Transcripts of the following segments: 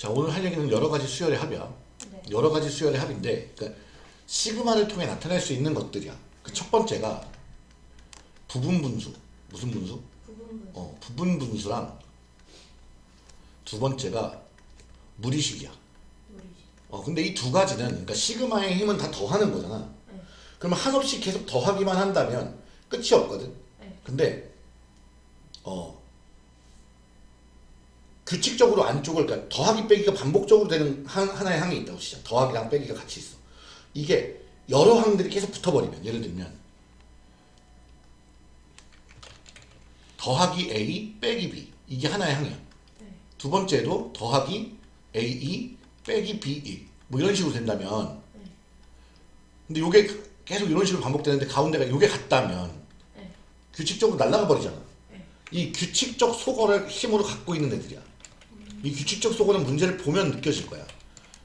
자 오늘 할 얘기는 여러 가지 수열의 합이야. 네. 여러 가지 수열의 합인데 그러니까 시그마를 통해 나타낼 수 있는 것들이야. 그 첫 번째가 부분 분수. 무슨 분수? 부분 분수. 어, 부분 분수랑 두 번째가 무리식이야. 무리식. 어, 근데 이 두 가지는 그러니까 시그마의 힘은 다 더하는 거잖아. 네. 그러면 한없이 계속 더하기만 한다면 끝이 없거든. 네. 근데 어 규칙적으로 안쪽을 그러니까 더하기 빼기가 반복적으로 되는 한, 하나의 항이 있다고 진짜 더하기랑 빼기가 같이 있어. 이게 여러 항들이 계속 붙어버리면 예를 들면 더하기 A 빼기 B 이게 하나의 항이야. 네. 두 번째도 더하기 A2 빼기 B1 뭐 이런 식으로 된다면 네. 근데 요게 계속 이런 식으로 반복되는데 가운데가 요게 같다면 네. 규칙적으로 날아가 버리잖아. 네. 이 규칙적 속어를 힘으로 갖고 있는 애들이야. 이 규칙적 속어는 문제를 보면 느껴질 거야.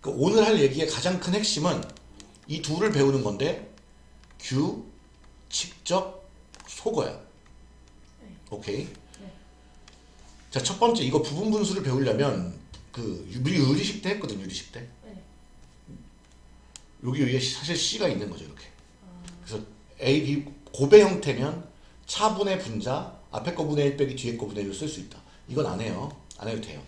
그 오늘 할 얘기의 가장 큰 핵심은 이 둘을 배우는 건데 규칙적 속어야. 네. 오케이. 네. 자, 첫 번째 이거 부분 분수를 배우려면 그 우리 의리식 때 했거든, 유리식 때. 네. 여기 위에 사실 C가 있는 거죠, 이렇게. 아, 그래서 A, B 고배 형태면 차분의 분자 앞에 거 분의 1 빼기 뒤에 거 분의 1로 쓸 수 있다. 이건 안 해요. 안 해도 돼요.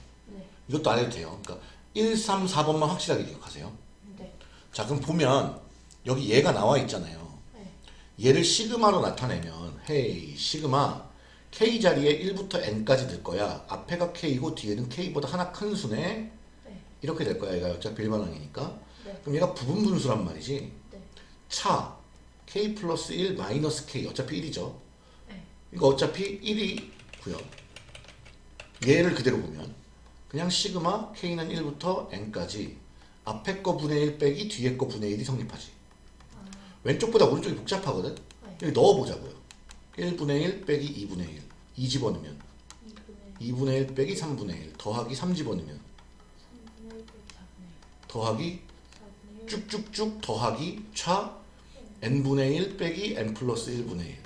네. 이것도 안 해도 돼요. 그러니까 1, 3, 4번만 확실하게 기억하세요. 네. 자, 그럼 보면 여기 얘가 나와 있잖아요. 네. 얘를 시그마로 나타내면 헤이 시그마 K 자리에 1부터 N까지 들 거야. 앞에가 K고 뒤에는 K보다 하나 큰 수네. 네. 이렇게 될 거야. 얘가 어차피 일반항이니까. 네. 그럼 얘가 부분 분수란 말이지. 네. 차 K 플러스 1 마이너스 K 어차피 1이죠. 네. 이거 어차피 1이고요. 얘를 그대로 보면 그냥 시그마 K는 1부터 N까지 앞에 거 분의 1 빼기 뒤에 거 분의 1이 성립하지. 아, 왼쪽보다 오른쪽이 복잡하거든. 네. 여기 넣어보자고요. 1분의 1 빼기 2분의 1. 2 집어넣으면 2분의 2분의 1 빼기 3분의 1 더하기 3 집어넣으면 3분의 1 빼기 4분의 더하기 1. 4분의 1. 쭉쭉쭉 더하기 차 n분의 1 빼기 n 플러스 1분의 1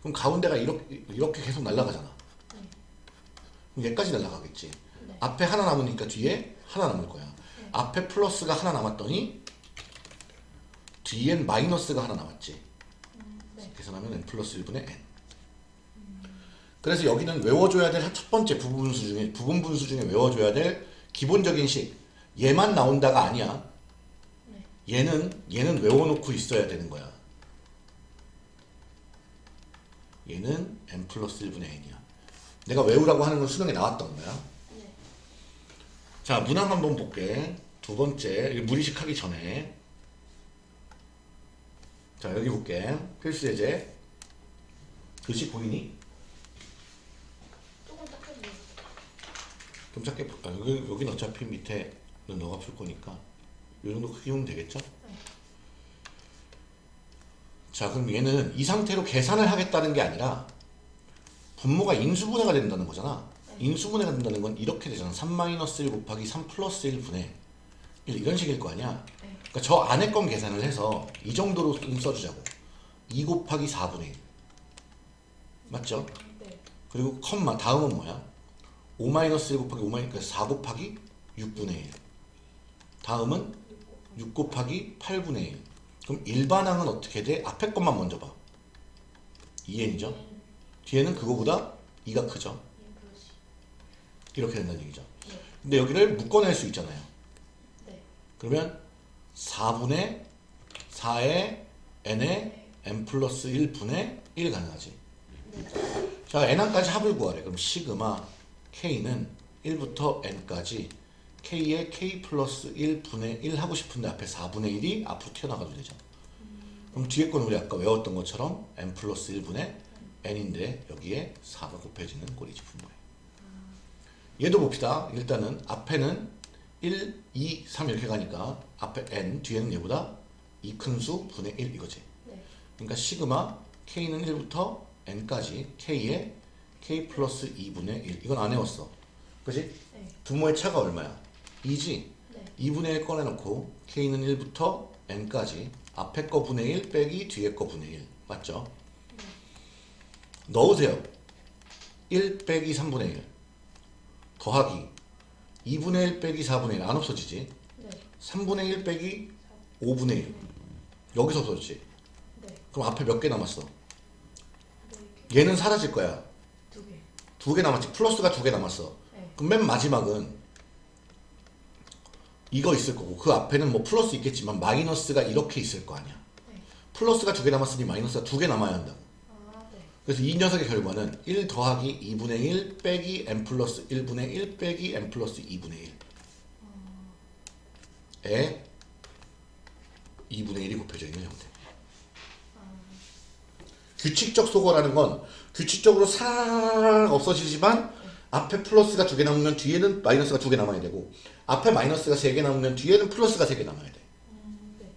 그럼 가운데가 이렇게, 이렇게 계속 날아가잖아 네. 그럼 얘까지 날아가겠지 네. 앞에 하나 남으니까 뒤에 하나 남을 거야 네. 앞에 플러스가 하나 남았더니 뒤엔 마이너스가 하나 남았지 음, 네. 계산하면 n 플러스 1분의 n 그래서 여기는 외워줘야 될 첫 번째 부분 분수 중에 부분 분수 중에 외워줘야 될 기본적인 식 얘만 나온다가 아니야 네. 얘는 얘는 외워놓고 있어야 되는 거야. 얘는 n 플러스 1분의 n이야. 내가 외우라고 하는 건 수능에 나왔던 거야. 네. 자 문항 한번 볼게. 두 번째 무리식 하기 전에 자 여기 볼게. 필수 예제 글씨 보이니? 조금 닦아주세요. 좀 작게 볼- 아, 여기 여긴 어차피 밑에는 너가 풀 거니까 이 정도 크기면 되겠죠? 자 그럼 얘는 이 상태로 계산을 하겠다는 게 아니라 분모가 인수분해가 된다는 거잖아 인수분해가 된다는 건 이렇게 되잖아 3-1 곱하기 3 플러스 1분의 1 이런 식일 거 아니야 네. 그러니까 저 안에 건 계산을 해서 이 정도로 좀 써주자고 2 곱하기 4분의 1 맞죠? 네. 그리고 컴마 다음은 뭐야? 5 마이너스 1 곱하기 5 마이너스 그러니까 4 곱하기 6분의 1 다음은 6 곱하기 8분의 1 그럼 일반항은 어떻게 돼? 앞에 것만 먼저 봐 2n이죠? 뒤에는 그거보다 2가 크죠? 이렇게 된다는 얘기죠 네. 근데 여기를 묶어낼 수 있잖아요 네. 그러면 4분의 4의 n의 n 플러스 1분의 1 가능하지 네. 자, n항까지 합을 구하래. 그럼 시그마 k는 1부터 n까지 k의 k 플러스 1분의 1 하고 싶은데 앞에 4분의 1이 앞으로 튀어나가도 되죠. 그럼 뒤에 건 우리 아까 외웠던 것처럼 n 플러스 1분의 n인데 여기에 4가 곱해지는 꼴이지 분모에. 얘도 봅시다. 일단은 앞에는 1, 2, 3 이렇게 가니까 앞에 n, 뒤에는 얘보다 이 큰 수 분의 1 이거지. 네. 그러니까 시그마 k는 1부터 n까지 k의 k 플러스 2분의 1 이건 안 외웠어 그지? 네. 분모의 차가 얼마야? 2지? 네. 2분의 1 꺼내놓고 k는 1부터 n까지 앞에 거 분의 1 빼기 뒤에 거 분의 1 맞죠? 넣으세요 1 빼기 3분의 1 더하기 2분의 1 빼기 4분의 1 안 없어지지 네. 3분의 1 빼기 5분의 1 여기서 없어지지 네. 그럼 앞에 몇 개 남았어 네. 얘는 사라질 거야 두 개. 두 개 남았지 플러스가 두 개 남았어 네. 그럼 맨 마지막은 이거 있을 거고 그 앞에는 뭐 플러스 있겠지만 마이너스가 이렇게 있을 거 아니야 네. 플러스가 두 개 남았으니 마이너스가 두 개 남아야 한다고. 그래서 이 녀석의 결과는 1 더하기 2분의 1 빼기 n 플러스 1분의 1 빼기 n 플러스 2분의 1에 2분의 1이 곱해져 있는 형태 규칙적 소거라는 건 규칙적으로 싹 없어지지만 앞에 플러스가 두 개 남으면 뒤에는 마이너스가 두 개 남아야 되고 앞에 마이너스가 세 개 남으면 뒤에는 플러스가 세 개 남아야 돼. 음, 네.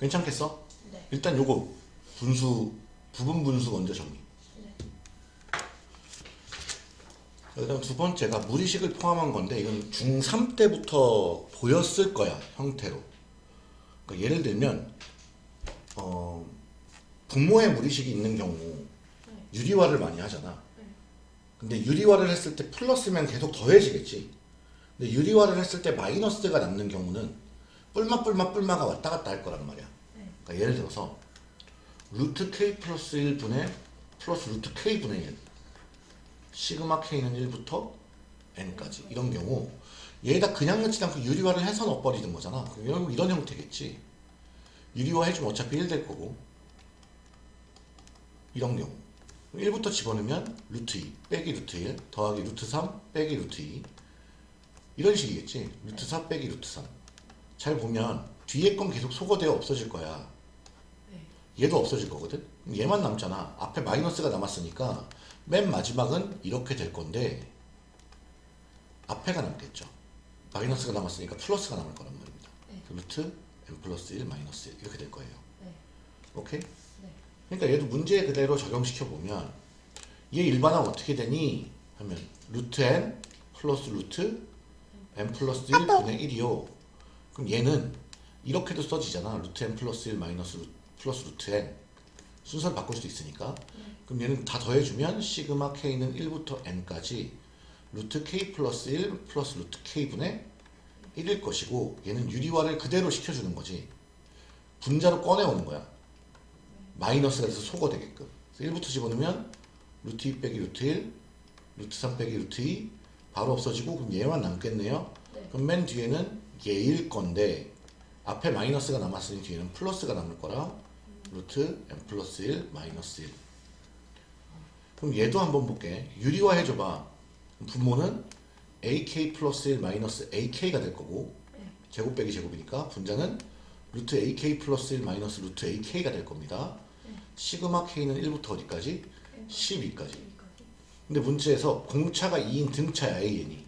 괜찮겠어? 네. 일단 요거 분수 부분 분수 먼저 정리. 네. 자, 그다음 두 번째가 무리식을 포함한 건데 이건 중3 때부터 보였을 거야 형태로. 그러니까 예를 들면 어, 분모의 무리식이 있는 경우 네. 유리화를 많이 하잖아. 네. 근데 유리화를 했을 때 플러스면 계속 더해지겠지. 근데 유리화를 했을 때 마이너스가 남는 경우는 뿔마 뿔마 뿔마가 왔다 갔다 할 거란 말이야. 네. 그러니까 예를 들어서 루트 k 플러스 1분의 플러스 루트 k분의 1 시그마 k는 1부터 n까지 이런 경우 얘에다 그냥 넣지 않고 유리화를 해서 넣어버리는 거잖아. 그럼 이런, 이런 형태겠지. 유리화 해주면 어차피 1 될 거고. 이런 경우. 1부터 집어넣으면 루트 2 빼기 루트 1 더하기 루트 3 빼기 루트 2 이런 식이겠지. 루트 4 빼기 루트 3 잘 보면 뒤에 건 계속 소거되어 없어질 거야 네. 얘도 없어질 거거든? 얘만 남잖아. 앞에 마이너스가 남았으니까 맨 마지막은 이렇게 될 건데 앞에가 남겠죠. 마이너스가 남았으니까 플러스가 남을 거란 말입니다. 네. 루트 n 플러스 1 마이너스 1 이렇게 될 거예요. 네. 오케이? 네. 그러니까 얘도 문제 그대로 적용시켜 보면 얘 일반항 어떻게 되니? 하면 루트 n 플러스 루트 n 플러스 1 분의 1이요. 그럼 얘는 이렇게도 써지잖아. 루트 n 플러스 1 마이너스 루, 플러스 루트 n 순서를 바꿀 수도 있으니까. 그럼 얘는 다 더해주면 시그마 k는 1부터 n까지 루트 k 플러스 1 플러스 루트 k분의 1일 것이고 얘는 유리화를 그대로 시켜주는 거지. 분자로 꺼내오는 거야. 마이너스가 돼서 소거 되게끔. 그래서 1부터 집어넣으면 루트 2 빼기 루트 1, 루트 3 빼기 루트 2 바로 없어지고 그럼 얘만 남겠네요. 네. 그럼 맨 뒤에는 얘일 건데 앞에 마이너스가 남았으니 뒤에는 플러스가 남을 거라 루트 n 플러스 1 마이너스 1 그럼 얘도 한번 볼게 유리화 해줘봐 분모는 ak 플러스 1 마이너스 ak가 될 거고 네. 제곱 빼기 제곱이니까 분자는 루트 ak 플러스 1 마이너스 루트 ak가 될 겁니다 시그마 k는 1부터 어디까지? 12까지 여기까지. 근데 문제에서 공차가 2인 등차야 AN이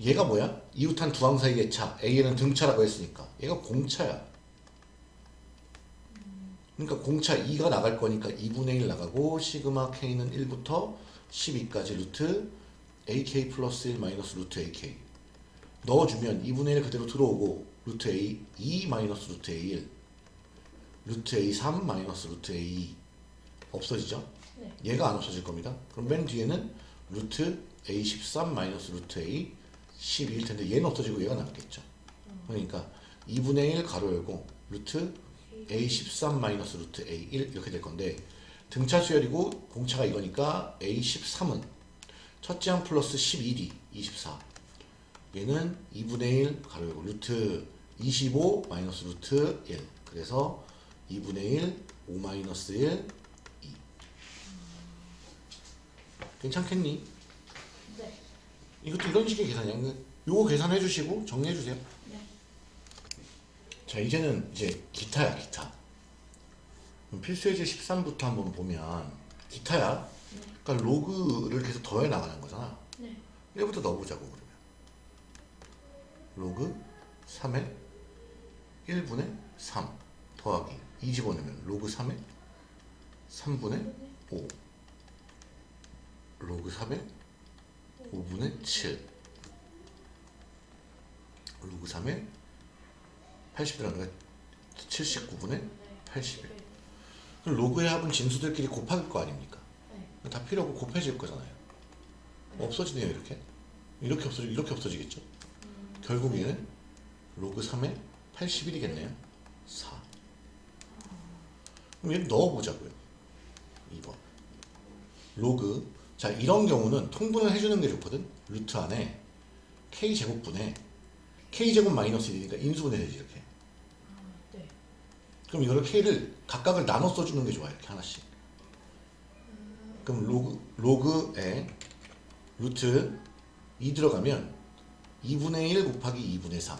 얘가 뭐야? 이웃한 두 항 사이의 차 AN은 등차라고 했으니까 얘가 공차야 그러니까 공차 2가 나갈 거니까 2분의 1 나가고 시그마 K는 1부터 12까지 루트 AK 플러스 1 마이너스 루트 AK 넣어주면 2분의 1 그대로 들어오고 루트 A 2 마이너스 루트 A1 루트 A3 마이너스 루트 A2 없어지죠? 네. 얘가 안 없어질 겁니다. 그럼 맨 뒤에는 루트 A13 마이너스 루트 A 12일 텐데 얘는 없어지고 얘가 남겠죠. 그러니까 2분의 1 가로 열고 루트 A13 마이너스 루트 A1 이렇게 될 건데 등차 수열이고 공차가 이거니까 A13은 첫째 항 플러스 11이 24 얘는 2분의 1 가로 열고 루트 25 마이너스 루트 1 그래서 2분의 1 5 마이너스 1 2 괜찮겠니? 네. 이것도 이런 식의 계산이야. 요거 계산해 주시고 정리해 주세요. 네. 자, 이제는 이제 기타야, 기타. 필수예제 13부터 한번 보면 기타야. 그러니까 로그를 계속 더해 나가는 거잖아. 네. 1부터 넣어보자고 그러면. 로그 3의 1분의 3 더하기 2 집어넣으면 로그 3의 3분의 5 로그 3의 5분의 7 로그 3의 80이라는 거 79분의 81 그럼 로그의 합은 진수들끼리 곱할 거 아닙니까? 네. 다 필요 없고 곱해질 거잖아요. 없어지네요 이렇게. 이렇게 없어지 이렇게 없어지겠죠. 결국 얘는 로그 3에 81이겠네요. 4. 그럼 얘를 넣어보자고요. 2번. 로그. 자, 이런 경우는 통분을 해주는 게 좋거든. 루트 안에 k제곱분에 k제곱 마이너스 1이니까 인수분해 되지, 이렇게. 아, 네. 그럼 이거를 k를 각각을 나눠 써주는 게 좋아요. 이렇게 하나씩. 그럼 로그, 로그에 루트 2 들어가면 2분의 1 곱하기 2분의 3.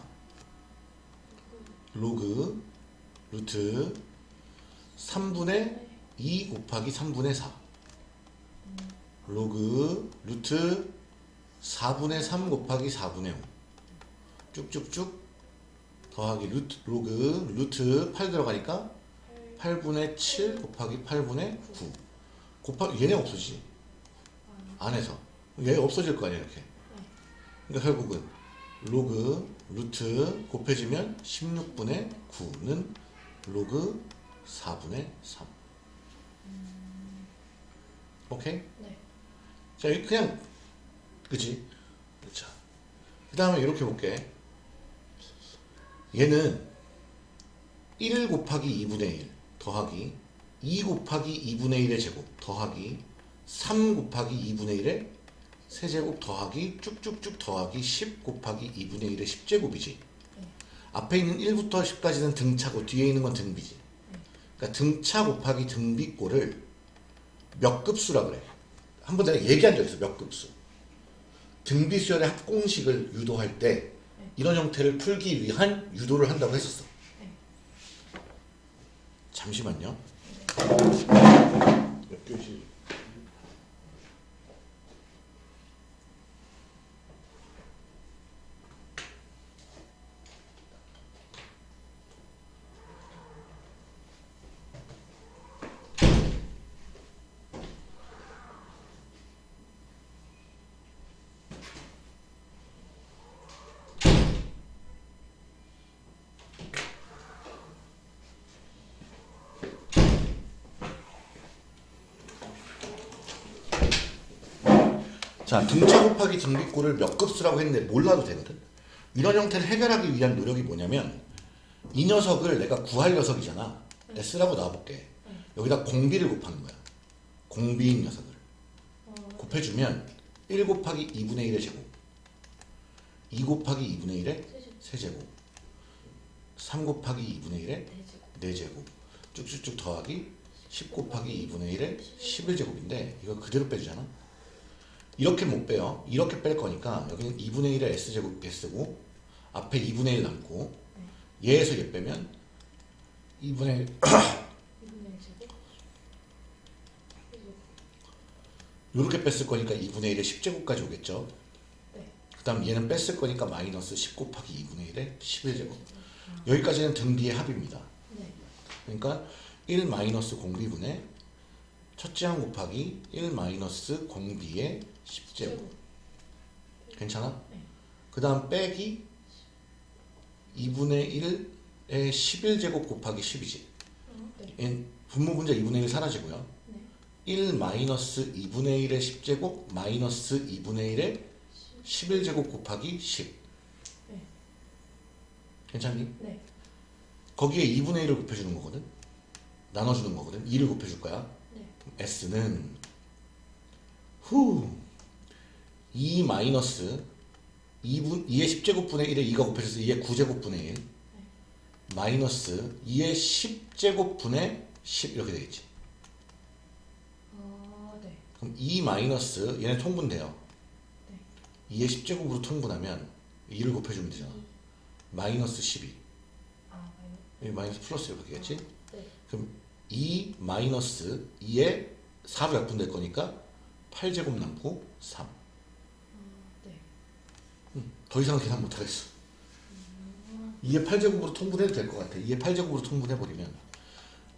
로그 루트 3분의 2 곱하기 3분의 4 로그 루트 4분의 3 곱하기 4분의 5 쭉쭉쭉 더하기 루트 로그 루트 8 들어가니까 8분의 7 곱하기 8분의 9 곱하 얘네 없어지지? 안에서. 얘 없어질 거 아니야 이렇게. 그러니까 결국은 로그 루트 곱해지면 16분의 9는 로그 4분의 3 오케이? 네. 자, 이 그냥 그치? 자, 그 다음에 이렇게 볼게. 얘는 1 곱하기 2분의 1 더하기 2 곱하기 2분의 1의 제곱 더하기 3 곱하기 2분의 1의 세제곱 더하기 쭉쭉쭉 더하기 10 곱하기 2분의 1의 10제곱이지. 앞에 있는 1부터 10까지는 등차고 뒤에 있는 건 등비지. 그러니까 등차 곱하기 등비꼴을 몇 급수라 그래. 한 번 내가 얘기한 적 있어. 몇 급수. 등비수열의 합공식을 유도할 때 이런 형태를 풀기 위한 유도를 한다고 했었어. 네. 잠시만요. 몇 교시? 자, 등차 곱하기 등비꼴을 몇 급수라고 했는데 몰라도 되거든. 이런 형태를 해결하기 위한 노력이 뭐냐면 이 녀석을 내가 구할 녀석이잖아. S라고 놔볼게. 여기다 공비를 곱하는 거야. 공비인 녀석을. 곱해주면 1 곱하기 2분의 1의 제곱 2 곱하기 2분의 1의 세제곱 3 곱하기 2분의 1의 대제곱. 4제곱 쭉쭉쭉 더하기 10 곱하기 2분의 1의 11제곱인데 이거 그대로 빼주잖아 이렇게 못 빼요 이렇게 뺄 거니까 여기는 2분의 1의 S제곱 S고 앞에 2분의 1 남고 얘에서 얘 빼면 2분의 1 2분의 1 제곱. 대제곱. 이렇게 뺐을 거니까 2분의 1의 10제곱까지 오겠죠 네. 그 다음 얘는 뺐을 거니까 마이너스 10 곱하기 2분의 1의 11제곱 여기까지는 등비의 합입니다 네. 그러니까 1 마이너스 공비분의 첫째 항 곱하기 1 마이너스 공비의 10제곱 괜찮아? 네. 그 다음 빼기 2분의 1의 11제곱 곱하기 10이지 어, 네. 얘 분모 분자 2분의 1 사라지고요 네. 1 마이너스 2분의 1의 10제곱 마이너스 2분의 1의 11제곱 곱하기 10 네. 괜찮니? 네. 거기에 2분의 1을 곱해주는 거거든 나눠주는 거거든 2를 곱해줄 거야 네. S는 후 2 마이너스 2분 2의 10제곱분의 1에 2가 곱해져서 2의 9제곱분의 1 마이너스 2의 10제곱분의 10 이렇게 되겠지. 아, 네. 그럼 2 마이너스 얘는 통분돼요. 네. 2의 10제곱으로 통분하면 2를 곱해주면 되잖아. 마이너스 12 아, 마이너스 플러스 이렇게 되겠지? 네. 그럼 2 마이너스 2에 4로 약분될 거니까 8제곱 남고 3 아, 네. 더 이상 계산 못하겠어. 2의 8제곱으로 통분해도 될 것 같아. 2의 8제곱으로 통분해버리면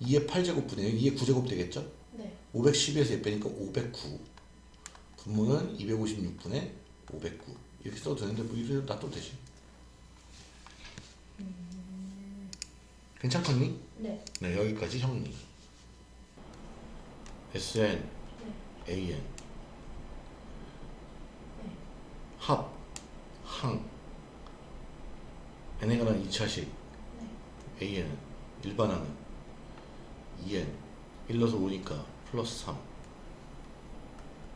2의 8제곱 분의 2의 9제곱 되겠죠? 네. 512에서 얘 빼니까 509. 분모는 256분의 509. 이렇게 써도 되는데 뭐 이래도 놔둬도 되지. 괜찮겠니? 네. 네, 여기까지 정리. SN, 네. AN 네. 합, 항 n에 관한 2차식 네. AN은 일반항은 2N 1넣어서 5니까 플러스 3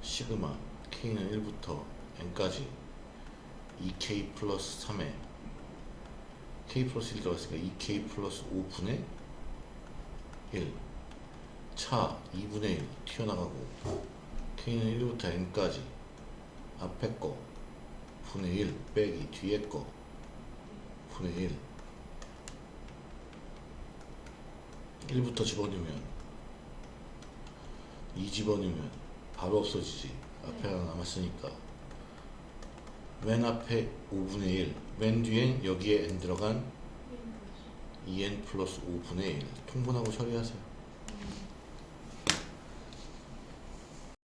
시그마 K는 1부터 N까지 2K 플러스 3에 K 플러스 1 들어갔으니까 2K 플러스 5분의 1 차 2분의 1 튀어나가고 K는 1부터 N까지 앞에 거 분의 1 빼기 뒤에 거 분의 1 1부터 집어넣으면 2 집어넣으면 바로 없어지지. 앞에 하나 남았으니까. 맨 앞에 5분의 1, 맨 뒤엔 여기에 n 들어간 2n 플러스 5분의 1 통분하고 처리하세요